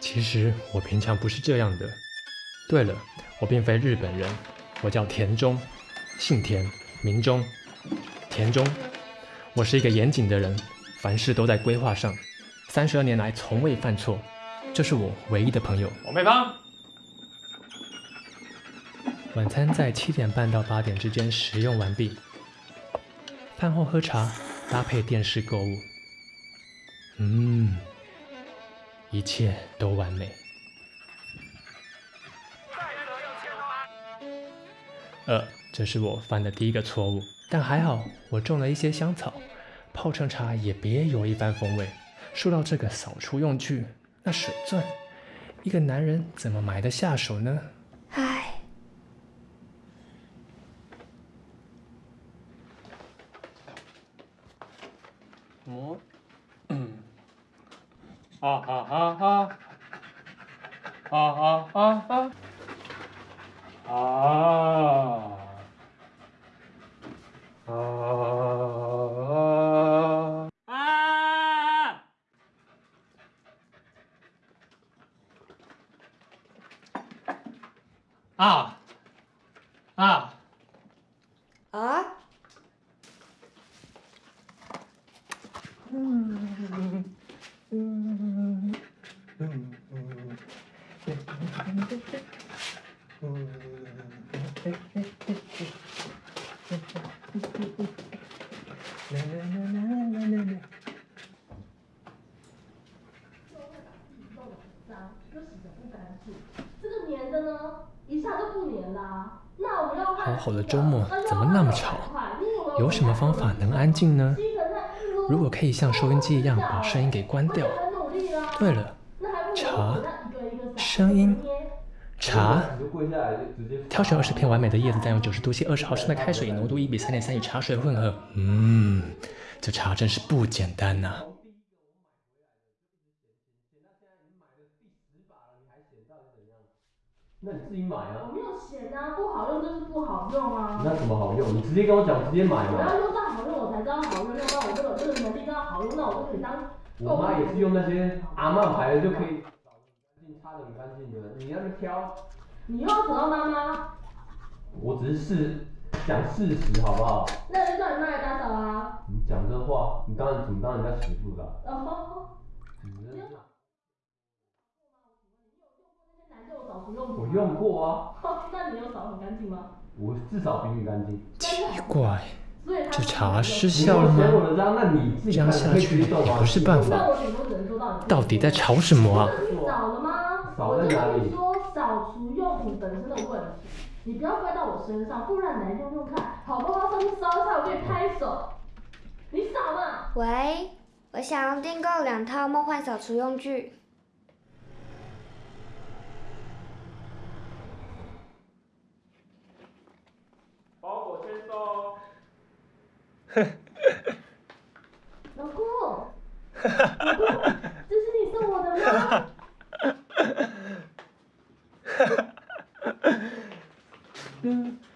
其实我平常不是这样的。对了，我并非日本人，我叫田中，姓田，名中，田中。我是一个严谨的人，凡事都在规划上，三十二年来从未犯错，这是我唯一的朋友。王佩芳。晚餐在七点半到八点之间食用完毕，饭后喝茶，搭配电视购物。嗯。一切都完美。呃，这是我犯的第一个错误，但还好我种了一些香草，泡成茶也别有一番风味。说到这个扫除用具，那水钻，一个男人怎么买得下手呢？唉。哦。啊啊啊啊！啊啊啊啊！啊！啊！啊！啊！啊！嗯。嗯嗯嗯好好的周末怎么那么吵？有什么方法能安静呢？如果可以像收音机一样把声音给关掉。对了，茶，声音，茶。挑选二十片完美的叶子，再用九十度 C 二十毫升的开水，浓度一比三点三与茶水混合。嗯，这茶真是不简单呐。那你自己买啊。我没有嫌啊，不好用就是不好用啊。那怎么好用？你直接跟我讲，直接买嘛。我要用到好用，我才知道好用。要不然我这个这个能力知道好用，那我就可以当。我妈也是用那些阿曼牌的就可以，擦的很干净的。你要是挑，你又要扯到妈妈。我只是事讲事实，好不好？那就叫你妈来打扫啊。你讲这话，你当然怎么当人家媳妇的？哦。我用过啊，那你有扫很干净吗？我至少比你干净。奇怪，这茶失效了吗？这样下去也不是办法。到底在吵什么啊？扫了吗？扫在哪里？说扫除用品本身的问题，你不要怪到我身上，不然来用用看，好不好？上去烧一下，我给你拍手。你扫嘛？喂，我想要订购两套梦幻扫除用具。老公，老公，这是你送我的吗？